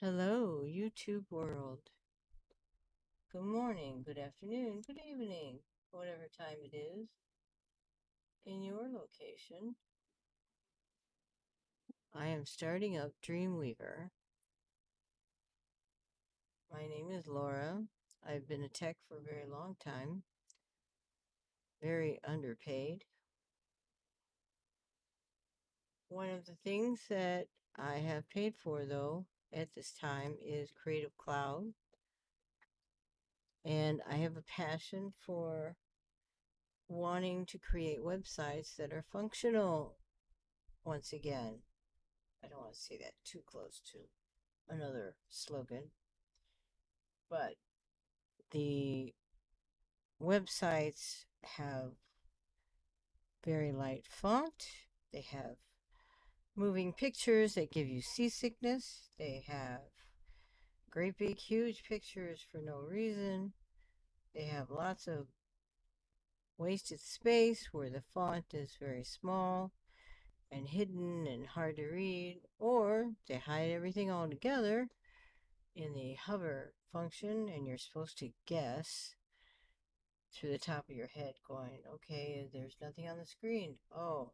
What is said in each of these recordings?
Hello, YouTube world. Good morning, good afternoon, good evening, whatever time it is in your location. I am starting up Dreamweaver. My name is Laura. I've been a tech for a very long time, very underpaid. One of the things that I have paid for, though, at this time is Creative Cloud. And I have a passion for wanting to create websites that are functional once again. I don't want to say that too close to another slogan, but the websites have very light font. They have moving pictures that give you seasickness. They mm-hmm. have great big huge pictures for no reason. They have lots of wasted space where the font is very small and hidden and hard to read, or they hide everything all together in the hover function and you're supposed to guess through the top of your head going, okay, there's nothing on the screen. Oh,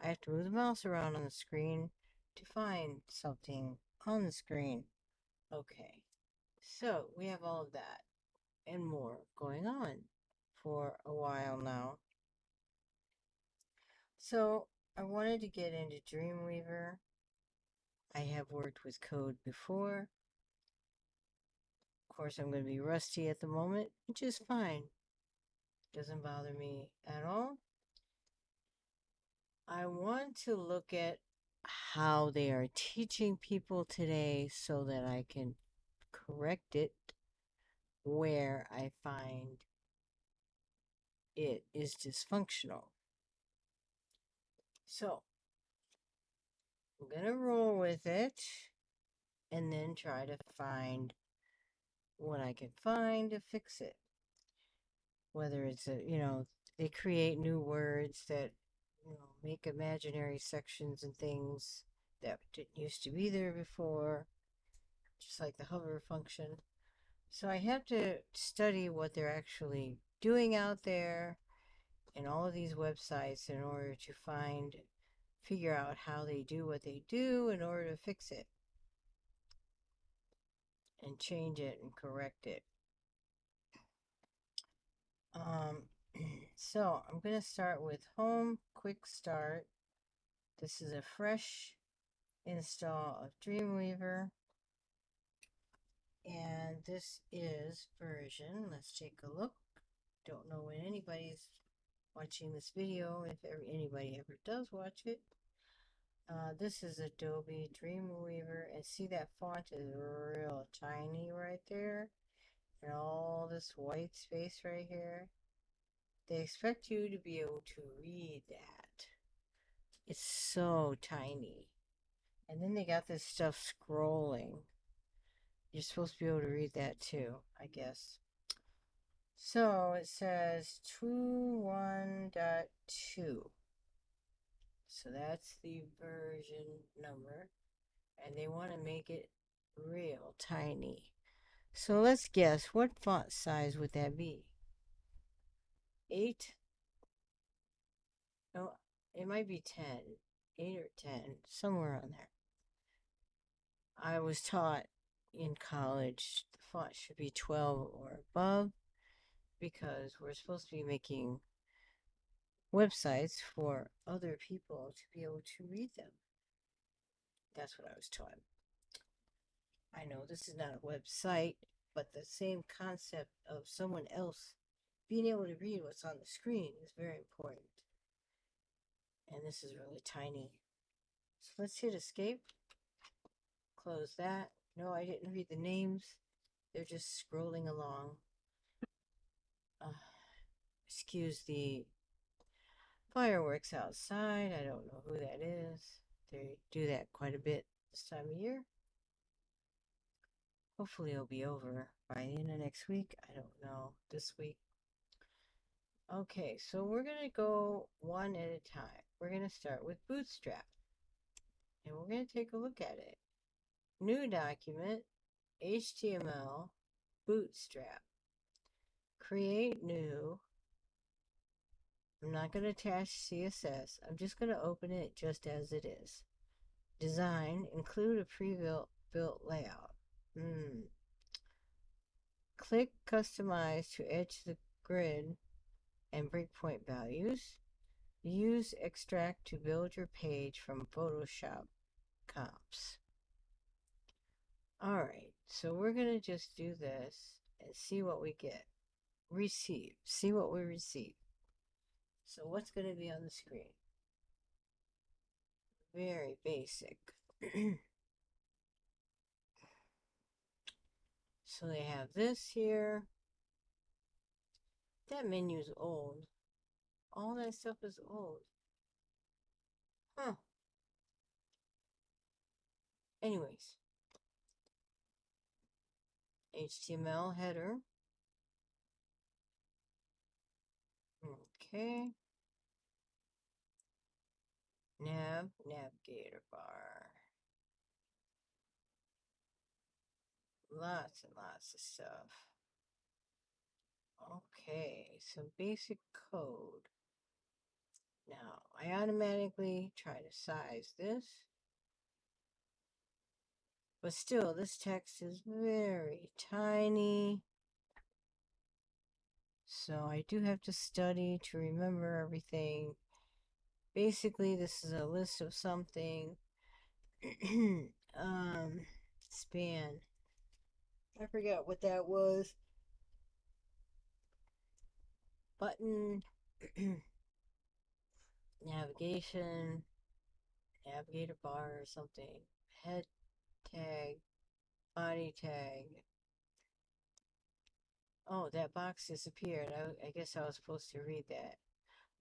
I have to move the mouse around on the screen to find something on the screen. Okay, so we have all of that and more going on for a while now. So I wanted to get into Dreamweaver. I have worked with code before. Of course, I'm going to be rusty at the moment, which is fine. Doesn't bother me at all. I want to look at how they are teaching people today so that I can correct it where I find it is dysfunctional. So I'm going to roll with it and then try to find what I can find to fix it. Whether it's a, you know, they create new words that, make imaginary sections and things that didn't used to be there before, just like the hover function. So I have to study what they're actually doing out there in all of these websites in order to find, figure out how they do what they do in order to fix it and change it and correct it. Um, so I'm going to start with Home Quick Start. This is a fresh install of Dreamweaver. And this is version, let's take a look. Don't know when anybody's watching this video, if ever, anybody ever does watch it. Uh, this is Adobe Dreamweaver, and see that font is real tiny right there, and all this white space right here. They expect you to be able to read that. It's so tiny. And then they got this stuff scrolling. You're supposed to be able to read that too, I guess. So it says 2.1.2. So that's the version number. And they want to make it real tiny. So let's guess, what font size would that be? 8? No, it might be 10. 8 or 10, somewhere on there. I was taught in college the font should be 12 or above because we're supposed to be making websites for other people to be able to read them. That's what I was taught. I know this is not a website, but the same concept of someone else being able to read what's on the screen is very important. And this is really tiny. So let's hit escape. Close that. No, I didn't read the names. They're just scrolling along. Uh, excuse the fireworks outside. I don't know who that is. They do that quite a bit this time of year. Hopefully it'll be over by the end of next week. I don't know. This week. Okay, so we're going to go one at a time. We're going to start with Bootstrap. And we're going to take a look at it. new document, HTML, bootstrap. Create new. I'm not going to attach CSS. I'm just going to open it just as it is. Design, include a pre-built built layout. Hmm. Click Customize to edge the grid and breakpoint values. Use Extract to build your page from Photoshop comps. Alright, so we're going to just do this and see what we get. Receive. See what we receive. So what's going to be on the screen? Very basic. so they have this here. That menu's old. All that stuff is old. Huh. Anyways. HTML header. Okay. Nav, navigator bar. Lots and lots of stuff. Okay, some basic code. Now, I automatically try to size this. But still, this text is very tiny. So I do have to study to remember everything. Basically, this is a list of something. um, span. I forgot what that was. Button. navigation, navigator bar or something, head tag, body tag. Oh, that box disappeared. I, I guess I was supposed to read that.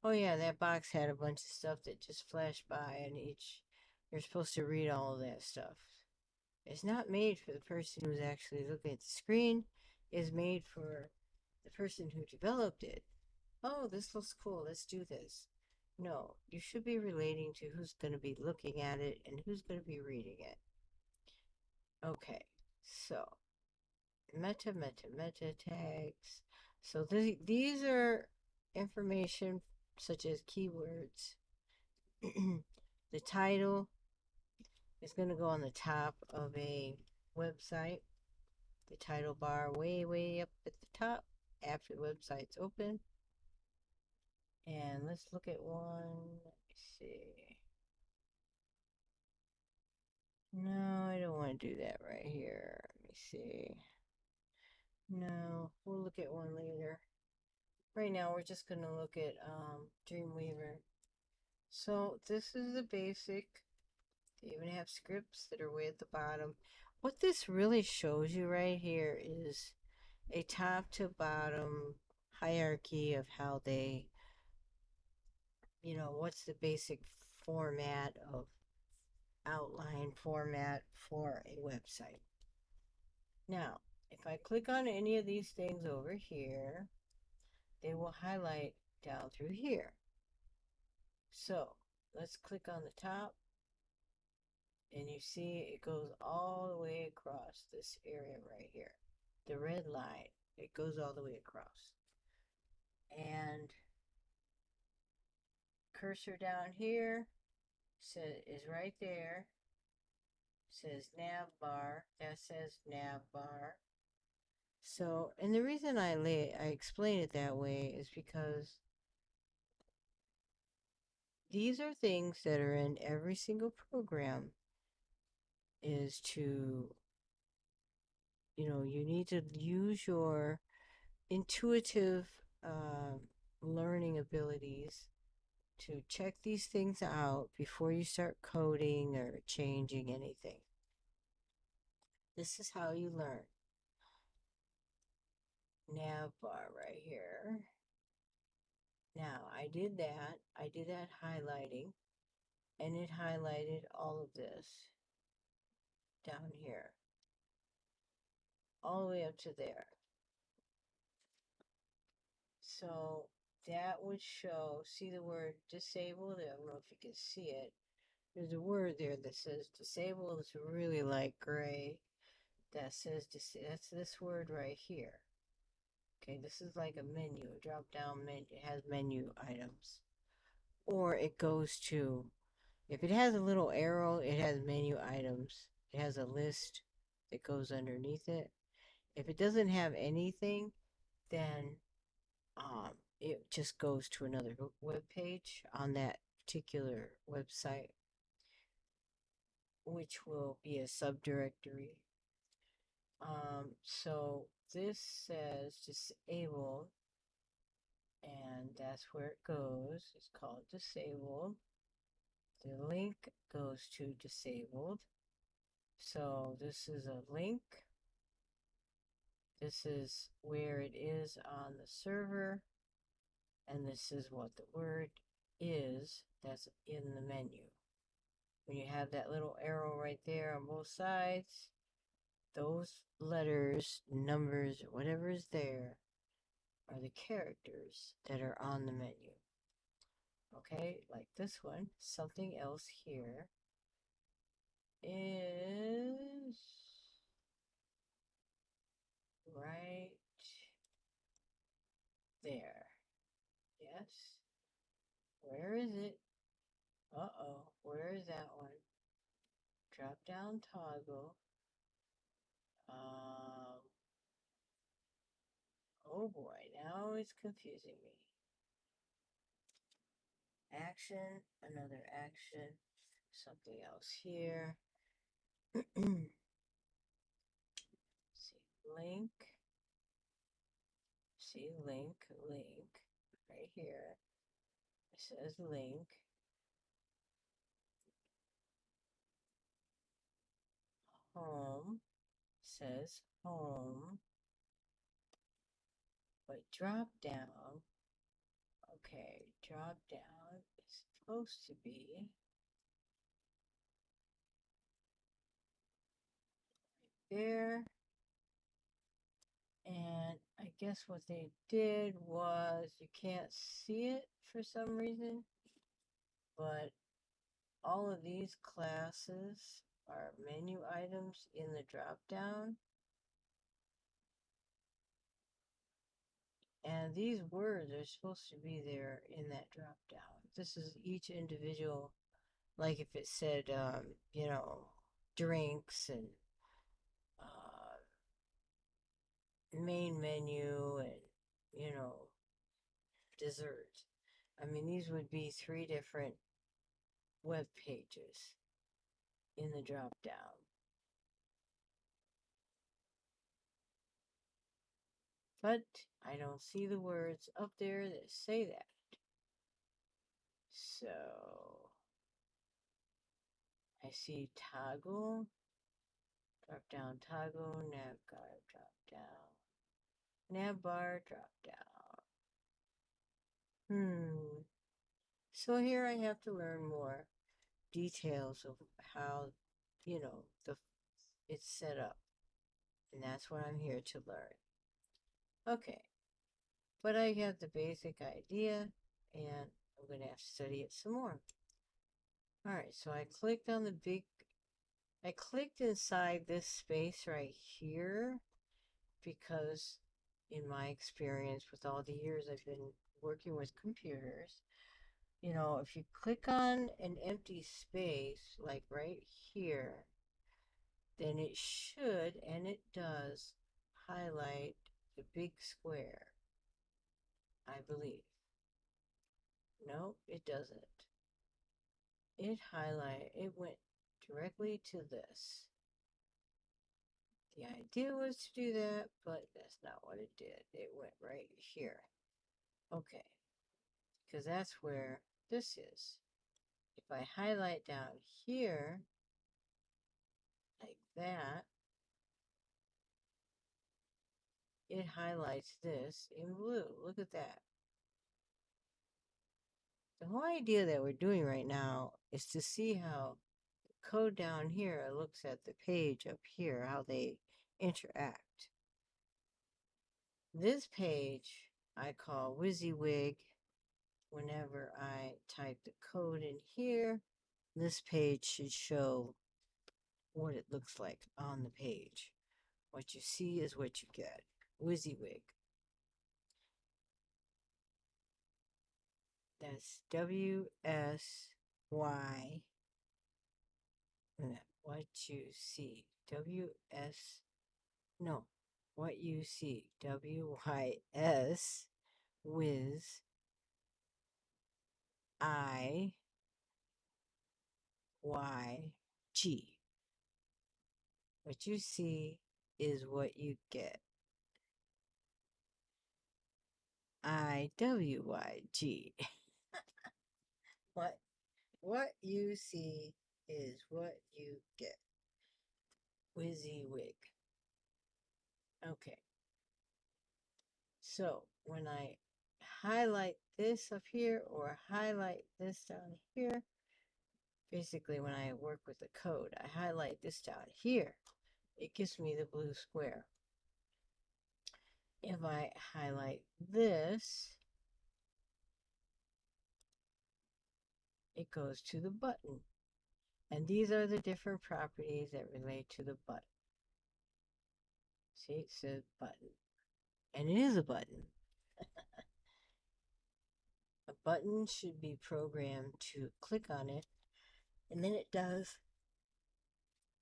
Oh yeah, that box had a bunch of stuff that just flashed by and each, you're supposed to read all of that stuff. It's not made for the person who's actually looking at the screen. It's made for the person who developed it. Oh, this looks cool. Let's do this. No, you should be relating to who's going to be looking at it and who's going to be reading it. Okay, so meta, meta, meta tags. So th these are information such as keywords. the title is going to go on the top of a website. The title bar way, way up at the top after the website's open. And let's look at one. Let me see. No, I don't want to do that right here. Let me see. No, we'll look at one later. Right now, we're just going to look at um, Dreamweaver. So this is the basic. They even have scripts that are way at the bottom. What this really shows you right here is a top to bottom hierarchy of how they you know, what's the basic format of outline format for a website. Now, if I click on any of these things over here, they will highlight down through here. So let's click on the top and you see it goes all the way across this area right here. The red line, it goes all the way across. And cursor down here says is right there. Says nav bar. That says nav bar. So, and the reason I lay I explain it that way is because these are things that are in every single program is to you know you need to use your intuitive uh, learning abilities to check these things out before you start coding or changing anything. This is how you learn. Nav bar right here. Now, I did that. I did that highlighting. And it highlighted all of this down here. All the way up to there. So that would show, see the word disabled? I don't know if you can see it. There's a word there that says disabled. It's really light gray. That says that's this word right here. Okay, this is like a menu, a drop down menu. It has menu items. Or it goes to, if it has a little arrow, it has menu items. It has a list that goes underneath it. If it doesn't have anything, then um, it just goes to another web page on that particular website, which will be a subdirectory. Um, so this says disabled, and that's where it goes. It's called disabled. The link goes to disabled. So this is a link. This is where it is on the server. And this is what the word is that's in the menu. When you have that little arrow right there on both sides, those letters, numbers, whatever is there are the characters that are on the menu. Okay, like this one, something else here is right there. Where is it? Uh-oh, where is that one? Drop down toggle. Um, oh boy, now it's confusing me. Action, another action, something else here. see, link. See, link, link, right here. Says link. Home says home. But drop down, okay, drop down is supposed to be there. Guess what they did was you can't see it for some reason, but all of these classes are menu items in the drop down. And these words are supposed to be there in that drop down. This is each individual, like if it said, um, you know, drinks and uh, main menu and, you know, dessert. I mean, these would be three different web pages in the drop down. But I don't see the words up there that say that. So I see toggle, drop down toggle, nav guard, drop down, nav bar, drop down. Hmm. So here I have to learn more details of how, you know, the it's set up. And that's what I'm here to learn. Okay. But I have the basic idea and I'm going to have to study it some more. All right, so I clicked on the big, I clicked inside this space right here because in my experience with all the years I've been working with computers, you know, if you click on an empty space, like right here, then it should, and it does, highlight the big square. I believe. No, it doesn't. It highlight, it went directly to this. The idea was to do that, but that's not what it did. It went right here. Okay. Because that's where this is. If I highlight down here, like that, it highlights this in blue. Look at that. The whole idea that we're doing right now is to see how code down here looks at the page up here, how they interact. This page I call WYSIWYG whenever I type the code in here this page should show what it looks like on the page. What you see is what you get. WYSIWYG. That's W What you see. W S. No. What you see. W Y S. Wiz. I. Y. G. What you see is what you get. I W Y G. what what you see is what you get. WYSIWYG. Okay. So when I highlight this up here or highlight this down here, basically when I work with the code, I highlight this down here, it gives me the blue square. If I highlight this, it goes to the button. And these are the different properties that relate to the button. See, it says button. And it is a button. a button should be programmed to click on it, and then it does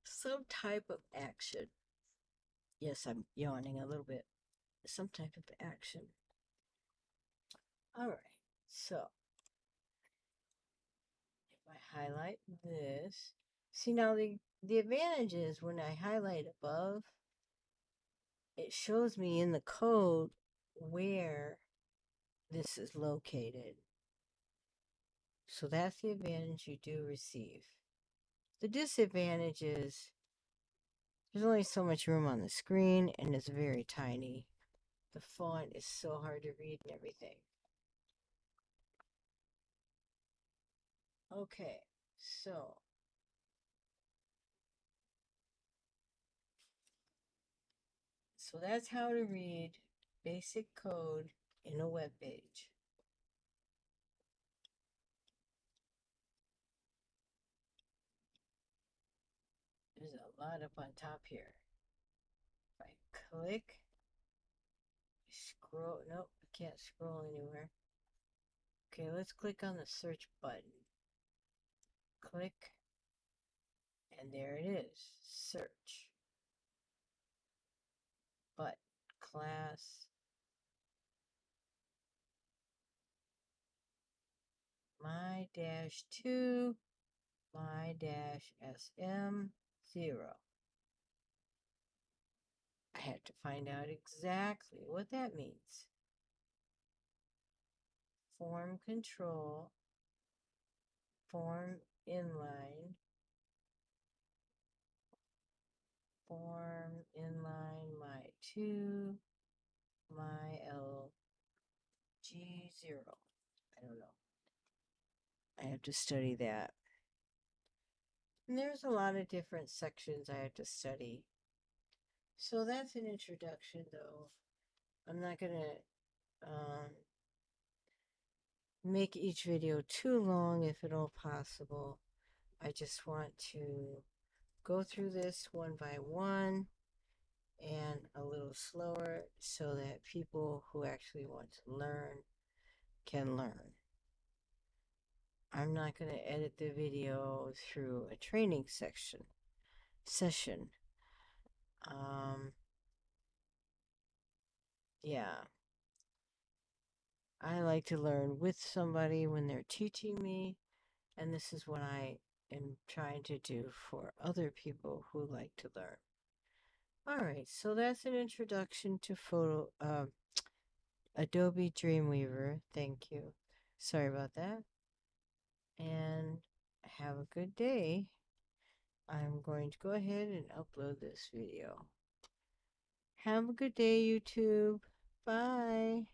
some type of action. Yes, I'm yawning a little bit. Some type of action. All right, so highlight this, see now the, the advantage is when I highlight above, it shows me in the code where this is located. So that's the advantage you do receive. The disadvantage is there's only so much room on the screen and it's very tiny. The font is so hard to read and everything. Okay, so so that's how to read basic code in a web page. There's a lot up on top here. If I click, scroll, nope, I can't scroll anywhere. Okay, let's click on the search button. Click, and there it is, search. But class, my dash two, my dash SM, zero. I had to find out exactly what that means. Form control, form inline, form inline my 2, my LG0. I don't know. I have to study that. And there's a lot of different sections I have to study. So that's an introduction, though. I'm not going to um, make each video too long if at all possible. I just want to go through this one by one and a little slower so that people who actually want to learn can learn. I'm not going to edit the video through a training section session. Um, yeah. I like to learn with somebody when they're teaching me, and this is what I am trying to do for other people who like to learn. All right, so that's an introduction to photo uh, Adobe Dreamweaver. Thank you. Sorry about that and have a good day. I'm going to go ahead and upload this video. Have a good day, YouTube. Bye.